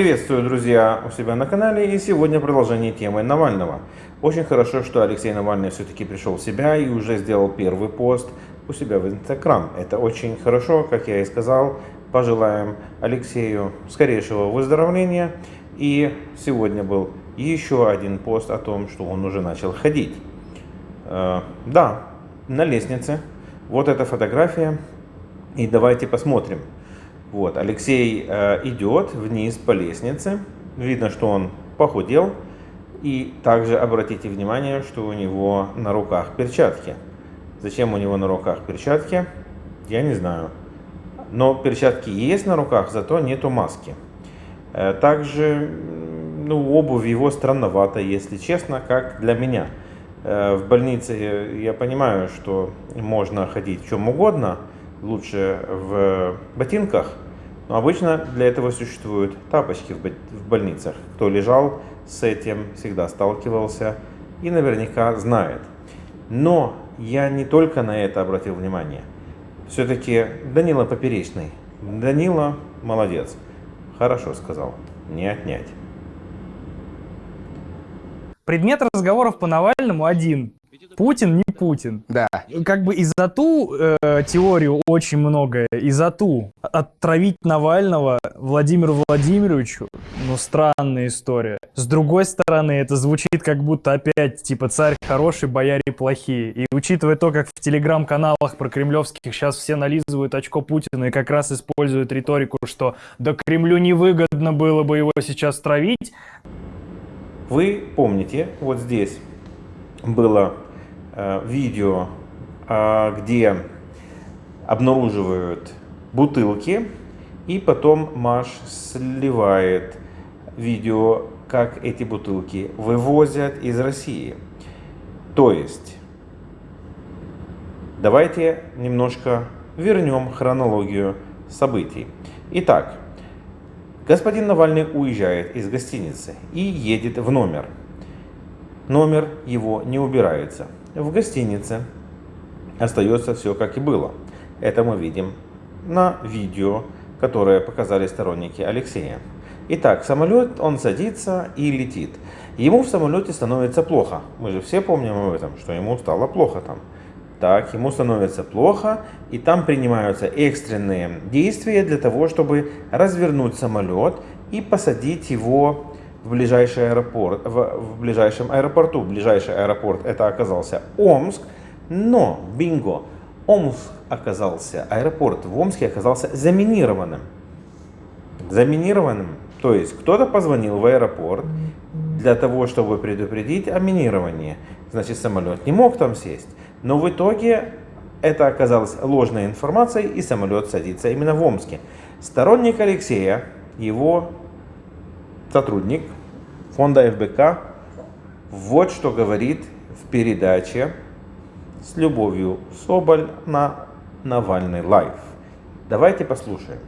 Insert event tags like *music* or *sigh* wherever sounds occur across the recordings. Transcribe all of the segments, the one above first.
Приветствую, друзья, у себя на канале и сегодня продолжение темы Навального. Очень хорошо, что Алексей Навальный все-таки пришел в себя и уже сделал первый пост у себя в Инстаграм. Это очень хорошо, как я и сказал. Пожелаем Алексею скорейшего выздоровления. И сегодня был еще один пост о том, что он уже начал ходить. Э, да, на лестнице. Вот эта фотография. И давайте посмотрим. Вот, Алексей э, идет вниз по лестнице. Видно, что он похудел. И также обратите внимание, что у него на руках перчатки. Зачем у него на руках перчатки, я не знаю. Но перчатки есть на руках, зато нету маски. Э, также ну, обувь его странновата, если честно, как для меня. Э, в больнице я понимаю, что можно ходить в чем угодно, лучше в ботинках, но обычно для этого существуют тапочки в больницах. Кто лежал с этим, всегда сталкивался и наверняка знает. Но я не только на это обратил внимание. Все-таки Данила Поперечный. Данила молодец. Хорошо сказал. Не отнять. Предмет разговоров по Навальному один. Путин не Путин. Да. Как бы и за ту э, теорию очень многое, и за ту отравить Навального Владимиру Владимировичу, ну, странная история. С другой стороны, это звучит как будто опять, типа, царь хороший, бояре плохие. И учитывая то, как в телеграм-каналах про кремлевских сейчас все нализывают очко Путина и как раз используют риторику, что да Кремлю невыгодно было бы его сейчас травить. Вы помните, вот здесь было видео, а, где обнаруживают бутылки, и потом Маш сливает видео, как эти бутылки вывозят из России. То есть, давайте немножко вернем хронологию событий. Итак, господин Навальный уезжает из гостиницы и едет в номер. Номер его не убирается в гостинице остается все как и было. Это мы видим на видео, которое показали сторонники Алексея. Итак, самолет, он садится и летит. Ему в самолете становится плохо. Мы же все помним об этом, что ему стало плохо там. Так, ему становится плохо, и там принимаются экстренные действия для того, чтобы развернуть самолет и посадить его в ближайший аэропорт, в, в ближайшем аэропорту. Ближайший аэропорт это оказался Омск, но, бинго, Омск оказался, аэропорт в Омске оказался заминированным. Заминированным. То есть кто-то позвонил в аэропорт для того, чтобы предупредить о минировании. Значит, самолет не мог там сесть. Но в итоге это оказалось ложной информацией, и самолет садится именно в Омске. Сторонник Алексея, его сотрудник фонда ФБК вот что говорит в передаче с любовью Соболь на Навальный Live. Давайте послушаем.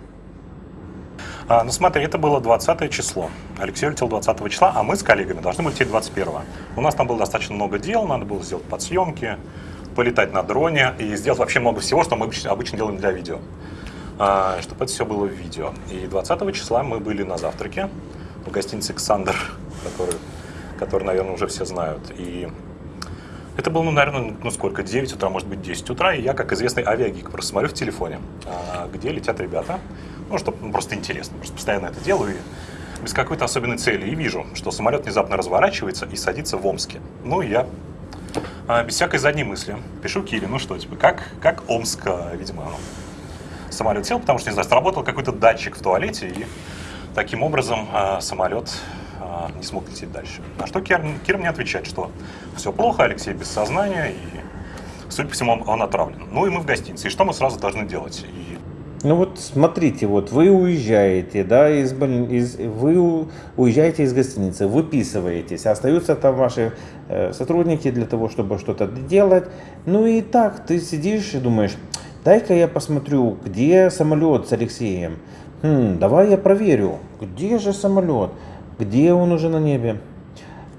А, ну смотри, это было 20 число. Алексей улетел 20 числа, а мы с коллегами должны были лететь 21. У нас там было достаточно много дел, надо было сделать подсъемки, полетать на дроне и сделать вообще много всего, что мы обычно, обычно делаем для видео. А, чтобы это все было в видео. И 20 числа мы были на завтраке в гостинице «Александр», который, который, наверное, уже все знают. И это было, ну, наверное, ну сколько, 9 утра, может быть, 10 утра, и я, как известный авиагик, просто смотрю в телефоне, а, где летят ребята, ну, чтобы ну, просто интересно, просто постоянно это делаю, и без какой-то особенной цели, и вижу, что самолет внезапно разворачивается и садится в Омске. Ну, я а, без всякой задней мысли пишу Кире, ну что, типа, как, как Омск, видимо, самолет сел, потому что, не знаю, сработал какой-то датчик в туалете, и Таким образом, э, самолет э, не смог лететь дальше. На что Кир, Кир мне отвечает, что все плохо, Алексей без сознания, и, судя по всему, он, отравлен. Ну и мы в гостинице. И что мы сразу должны делать? И... Ну вот смотрите, вот вы уезжаете, да, из, из, вы уезжаете из гостиницы, выписываетесь, остаются там ваши э, сотрудники для того, чтобы что-то делать. Ну и так, ты сидишь и думаешь, дай-ка я посмотрю, где самолет с Алексеем. Хм, давай я проверю, где же самолет, где он уже на небе.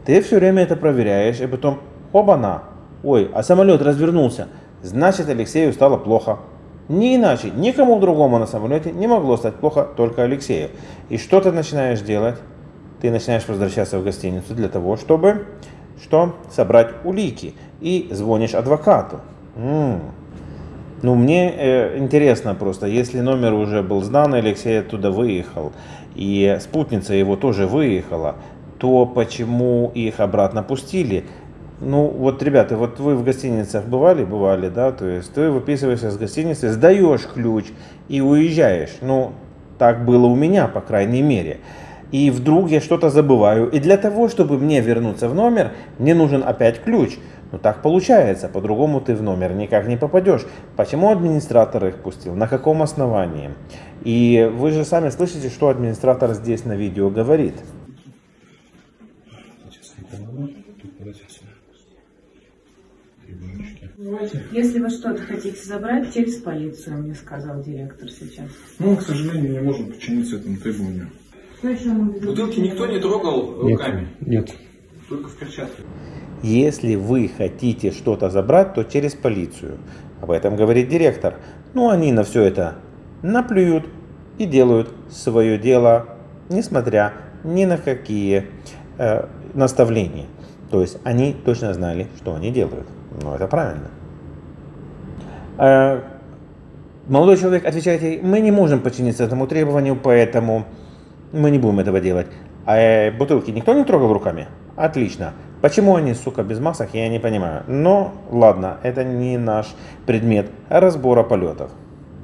Ты все время это проверяешь, и потом, оба-на, ой, а самолет развернулся. Значит, Алексею стало плохо. Не иначе, никому другому на самолете не могло стать плохо, только Алексею. И что ты начинаешь делать? Ты начинаешь возвращаться в гостиницу для того, чтобы что? Собрать улики. И звонишь адвокату. М-м. Ну, мне э, интересно просто, если номер уже был сдан, Алексей оттуда выехал, и спутница его тоже выехала, то почему их обратно пустили? Ну, вот, ребята, вот вы в гостиницах бывали? Бывали, да? То есть ты выписываешься с гостиницы, сдаешь ключ и уезжаешь. Ну, так было у меня, по крайней мере. И вдруг я что-то забываю. И для того, чтобы мне вернуться в номер, мне нужен опять ключ. Ну так получается, по-другому ты в номер никак не попадешь. Почему администратор их пустил? На каком основании? И вы же сами слышите, что администратор здесь на видео говорит. Если вы что-то хотите забрать, через полицию, мне сказал директор сейчас. Ну, к сожалению, не можем подчиниться этому требованию. Бутылки никто не трогал руками, Нет. только в перчатках. Если вы хотите что-то забрать, то через полицию. Об этом говорит директор. Ну, они на все это наплюют и делают свое дело, несмотря ни на какие э, наставления. То есть они точно знали, что они делают. Но это правильно. Э, молодой человек отвечает ей, мы не можем подчиниться этому требованию, поэтому мы не будем этого делать. А э, бутылки никто не трогал руками? Отлично. Почему они, сука, без масок, я не понимаю. Но ладно, это не наш предмет разбора полетов.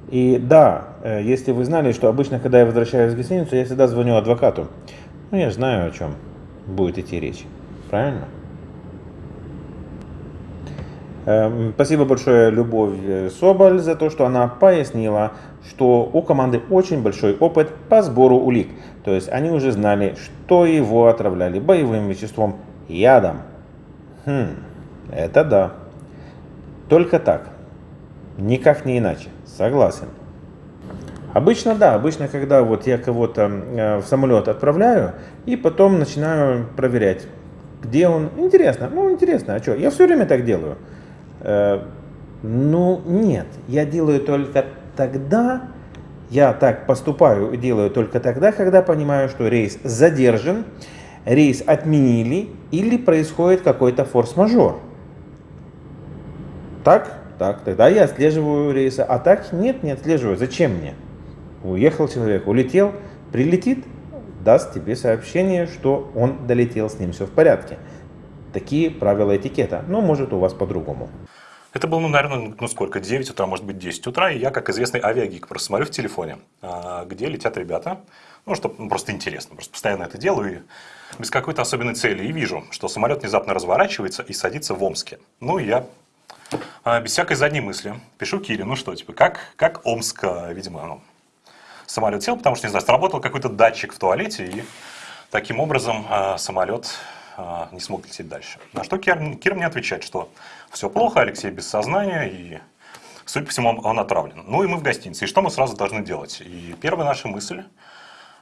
И да, э, если вы знали, что обычно, когда я возвращаюсь в гостиницу, я всегда звоню адвокату. Ну, я знаю, о чем будет идти речь. Правильно? Эм, Спасибо большое Любовь Соболь за то, что она пояснила, что у команды очень большой опыт по сбору улик. То есть они уже знали, что его отравляли боевым веществом ядом. Хм, это да. Только так. Никак не иначе. Согласен. Обычно да, обычно когда вот я кого-то э, в самолет отправляю и потом начинаю проверять, где он. Интересно, ну интересно, а что? Я все время так делаю. Э, ну нет, я делаю только тогда, я так поступаю и делаю только тогда, когда понимаю, что рейс задержан, рейс отменили или происходит какой-то форс-мажор. Так, так, тогда я отслеживаю рейсы, а так нет, не отслеживаю. Зачем мне? Уехал человек, улетел, прилетит, даст тебе сообщение, что он долетел, с ним все в порядке. Такие правила этикета, но может у вас по-другому. Это было, ну, наверное, ну сколько, 9 утра, может быть, 10 утра, и я, как известный авиагик, просто смотрю в телефоне, а, где летят ребята, ну, что ну, просто интересно, просто постоянно это делаю, и без какой-то особенной цели, и вижу, что самолет внезапно разворачивается и садится в Омске. Ну, я а, без всякой задней мысли пишу Кире, ну что, типа, как, как Омск, а, видимо, ну, самолет сел, потому что, не знаю, сработал какой-то датчик в туалете, и таким образом самолет не смог лететь дальше. На что Кир, Кир мне отвечает, что все плохо, Алексей без сознания, и, судя по всему, он, он отравлен. Ну и мы в гостинице. И что мы сразу должны делать? И первая наша мысль...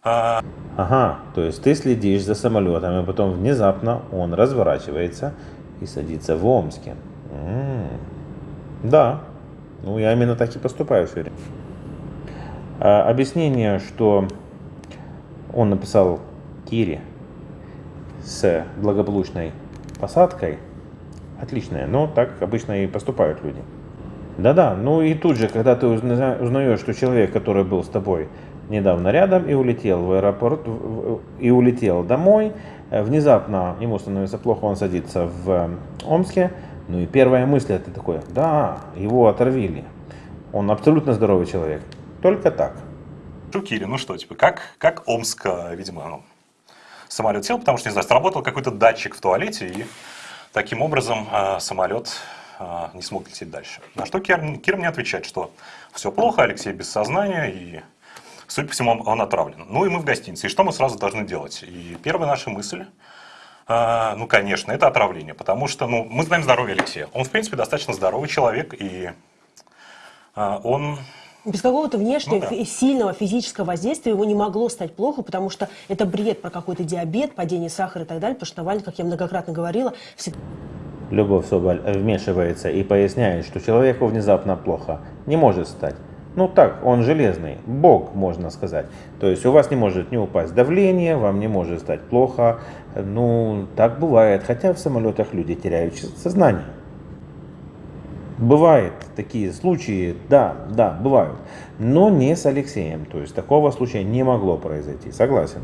Ага, то есть ты следишь за самолетом, и потом внезапно он разворачивается и садится в Омске. М-м-м. Да, ну я именно так и поступаю все время. А, объяснение, что он написал Кире с благополучной посадкой, отличное, но так обычно и поступают люди. Да-да, ну и тут же, когда ты узнаешь, что человек, который был с тобой недавно рядом и улетел в аэропорт, и улетел домой, э, внезапно ему становится плохо, он садится в э, Омске, ну и первая мысль это такое, да, его отравили, он абсолютно здоровый человек, только так. Шукири, ну что, типа, как, как Омск, видимо, ну, самолет сел, потому что, не знаю, сработал какой-то датчик в туалете, и таким образом самолет не смог лететь дальше. На что Кир, Кир мне отвечает, что все плохо, Алексей без сознания, и, судя по всему, он отравлен. Ну и мы в гостинице. И что мы сразу должны делать? И первая наша мысль, ну, конечно, это отравление, потому что, ну, мы знаем здоровье Алексея. Он, в принципе, достаточно здоровый человек, и он без какого-то внешнего Ну да. сильного физического воздействия ему не могло стать плохо, потому что это бред про какой-то диабет, падение сахара и так далее, потому что Навальный, как я многократно говорила, всегда Любовь Соболь вмешивается и поясняет, что человеку внезапно плохо не может стать. Ну так, он железный, бог, можно сказать. То есть у вас не может не упасть давление, вам не может стать плохо. Ну, так бывает, хотя в самолетах люди теряют сознание. Бывают такие случаи, да, да, бывают. Но не с Алексеем. То есть такого случая не могло произойти, согласен.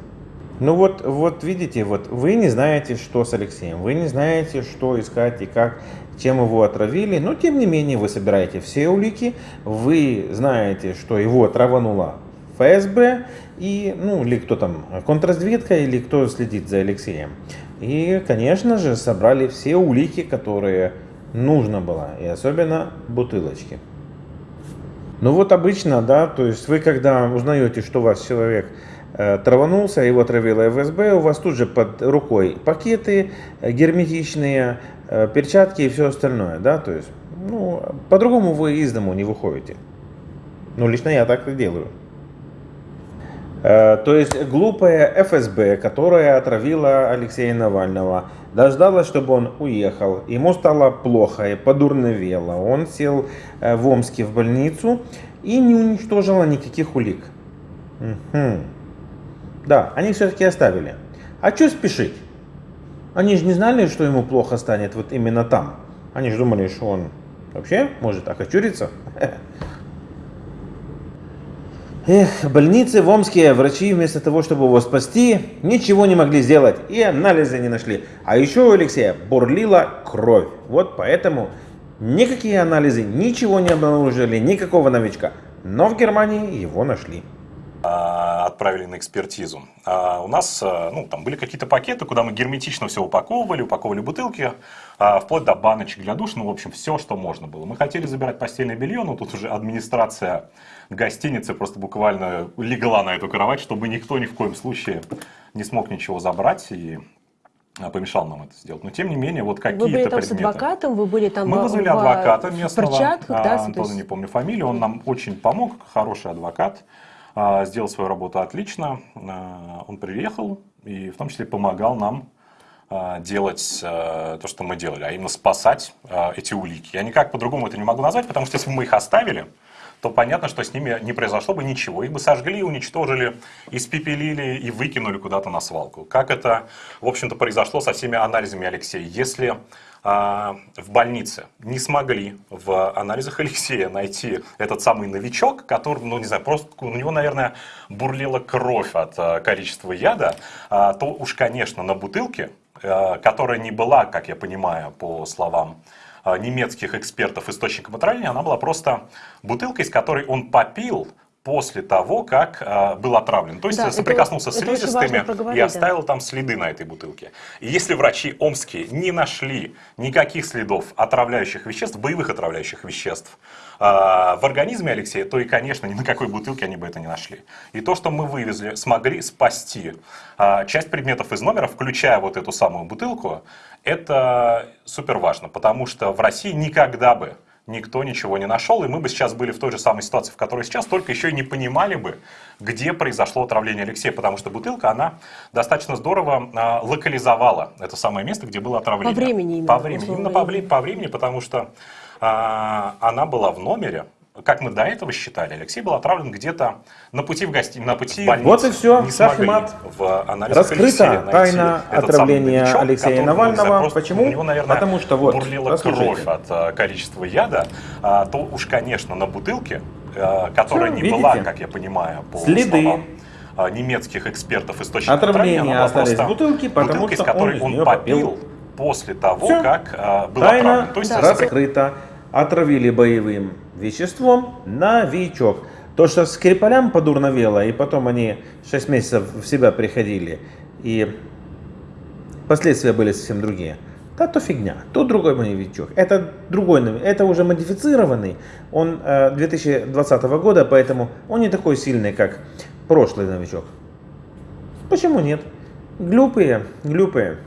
Ну вот, вот видите, вот вы не знаете, что с Алексеем, вы не знаете, что искать и как, чем его отравили, но тем не менее вы собираете все улики, вы знаете, что его траванула ФСБ, и, ну, или кто там, контрразведка, или кто следит за Алексеем. И, конечно же, собрали все улики, которые нужно было, и особенно бутылочки. Ну вот обычно, да, то есть вы когда узнаете, что у вас человек Э, траванулся, его отравила ФСБ, у вас тут же под рукой пакеты герметичные, перчатки и все остальное, да, то есть, ну, по-другому вы из дому не выходите. Ну, лично я так и делаю. То есть глупая ФСБ, которая отравила Алексея Навального, дождалась, чтобы он уехал. Ему стало плохо и подурновело. Он сел в Омске в больницу и не уничтожила никаких улик. Угу. Да, они все-таки оставили. А что спешить? Они же не знали, что ему плохо станет вот именно там. Они же думали, что он вообще может окочуриться. *laughs* Эх, в больнице в Омске врачи вместо того, чтобы его спасти, ничего не могли сделать и анализы не нашли. А еще у Алексея бурлила кровь. Вот поэтому никакие анализы ничего не обнаружили, никакого новичка. Но в Германии его нашли. А, отправили на экспертизу. А у нас а, ну, там были какие-то пакеты, куда мы герметично все упаковывали, упаковывали бутылки, вплоть до баночек для душ, ну, в общем, все, что можно было. Мы хотели забирать постельное белье, но тут уже администрация гостиницы просто буквально легла на эту кровать, чтобы никто ни в коем случае не смог ничего забрать. И помешал нам это сделать. Но тем не менее, вот какие-то предметы. Вы были там предметы. с адвокатом, вы были там Мы вызвали в, адвоката местного, перчатках, да, Антона, не помню фамилию, он нам очень помог, хороший адвокат. А, сделал свою работу отлично. А, он приехал и в том числе помогал нам а, делать то, что мы делали, а именно спасать эти улики. Я никак по-другому это не могу назвать, потому что если бы мы их оставили, то понятно, что с ними не произошло бы ничего. Их бы сожгли, уничтожили, испепелили и выкинули куда-то на свалку. Как это, в общем-то, произошло со всеми анализами Алексея. Если а, в больнице не смогли в анализах Алексея найти этот самый новичок, который, ну не знаю, просто у него, наверное, бурлила кровь от а, количества яда, а, то уж, конечно, на бутылке, которая не была, как я понимаю, по словам немецких экспертов источником отравления, она была просто бутылкой, из которой он попил, после того, как э, был отравлен. То есть да, соприкоснулся это, с слизистыми и оставил да. там следы на этой бутылке. И если врачи омские не нашли никаких следов отравляющих веществ, боевых отравляющих веществ э, в организме Алексея, то и, конечно, ни на какой бутылке они бы это не нашли. И то, что мы вывезли, смогли спасти э, часть предметов из номера, включая вот эту самую бутылку, это супер важно, потому что в России никогда бы никто ничего не нашел, и мы бы сейчас были в той же самой ситуации, в которой сейчас, только еще и не понимали бы, где произошло отравление Алексея, потому что бутылка, она достаточно здорово э, локализовала это самое место, где было отравление. По времени именно. По времени, именно по, по времени, потому что э, она была в номере, как мы до этого считали, Алексей был отравлен где-то на пути в гости, на пути в Вот и все, не смогли в анализе Раскрыта тайна отравления новичок, Алексея Навального. Знаю, Почему? У него, наверное, Потому что вот, бурлила кровь от а, количества яда, а, то уж, конечно, на бутылке, а, которая все, не видите? была, как я понимаю, по Следы. словам немецких экспертов источников Отравление остались в бутылке, потому бутылка, что из которой он, он попил после того, Все. как а, был Тайна отравлен. То есть, раскрыта. Отравили боевым веществом новичок. То, что Скрипалям подурновело, и потом они 6 месяцев в себя приходили, и последствия были совсем другие. Да, то фигня, то другой новичок. Это другой, это уже модифицированный. Он э, 2020 года, поэтому он не такой сильный, как прошлый новичок. Почему нет? Глупые, глупые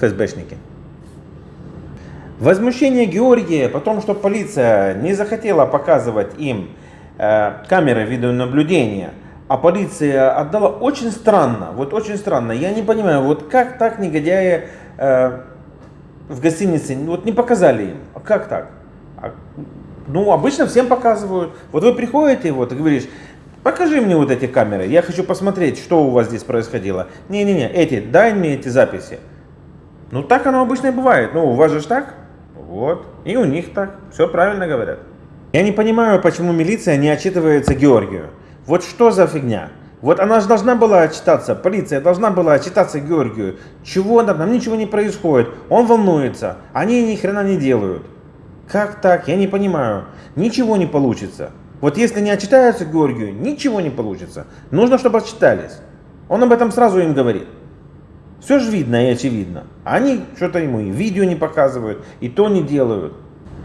ФСБшники. Возмущение Георгия по тому, что полиция не захотела показывать им э, камеры видеонаблюдения, а полиция отдала очень странно, вот очень странно. Я не понимаю, вот как так негодяи э, в гостинице вот не показали им, а как так? А Ну, обычно всем показывают. Вот вы приходите вот и говоришь, покажи мне вот эти камеры, я хочу посмотреть, что у вас здесь происходило. Не-не-не, эти, дай мне эти записи. Ну, так оно обычно и бывает. Ну, у вас же так? Вот. И у них так. Все правильно говорят. Я не понимаю, почему милиция не отчитывается Георгию. Вот что за фигня? Вот она же должна была отчитаться, полиция должна была отчитаться Георгию. Чего там, там ничего не происходит, он волнуется, они ни хрена не делают. Как так? Я не понимаю. Ничего не получится. Вот если не отчитаются Георгию, ничего не получится. Нужно, чтобы отчитались. Он об этом сразу им говорит. Все же видно и очевидно. Они что-то ему и видео не показывают, и то не делают.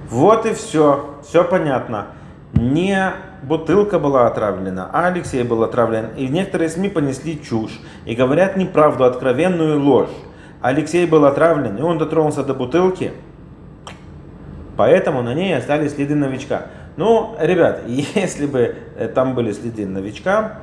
Вот и все. Все понятно. Не бутылка была отравлена, а Алексей был отравлен. И некоторые СМИ понесли чушь и говорят неправду, откровенную ложь. Алексей был отравлен, и он дотронулся до бутылки, поэтому на ней остались следы новичка. Ну, ребят, *laughs* если бы э, там были следы новичка,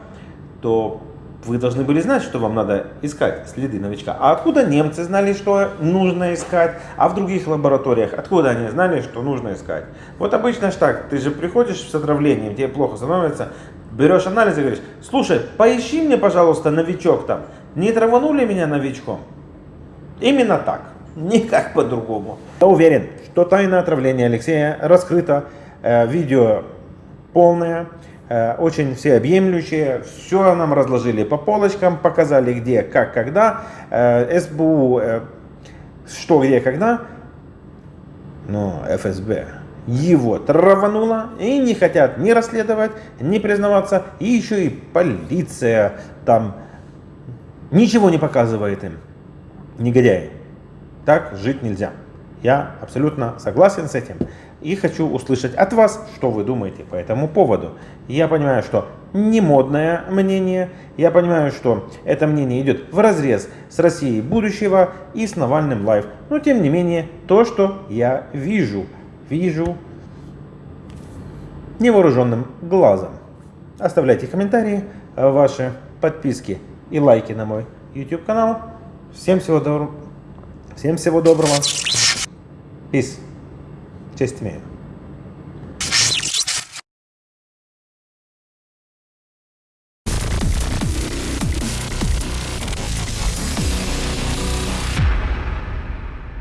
то вы должны были знать, что вам надо искать следы новичка. А откуда немцы знали, что нужно искать? А в других лабораториях, откуда они знали, что нужно искать? Вот обычно ж так, ты же приходишь с отравлением, тебе плохо становится, берешь анализ и говоришь, слушай, поищи мне, пожалуйста, новичок там. Не траванули меня новичком? Именно так, никак по-другому. Я уверен, что тайна отравления Алексея раскрыта, э, видео полное. Э, очень всеобъемлющие, все нам разложили по полочкам, показали где, как, когда, э, СБУ, э, что, где, когда, но ФСБ его травануло и не хотят ни расследовать, ни признаваться, и еще и полиция там ничего не показывает им, негодяи. Так жить нельзя. Я абсолютно согласен с этим и хочу услышать от вас, что вы думаете по этому поводу. Я понимаю, что не модное мнение, я понимаю, что это мнение идет в разрез с Россией будущего и с Навальным Лайв, но тем не менее, то, что я вижу, вижу невооруженным глазом. Оставляйте комментарии, ваши подписки и лайки на мой YouTube канал. Всем всего доброго. Всем всего доброго. Peace. 제 스팀이에요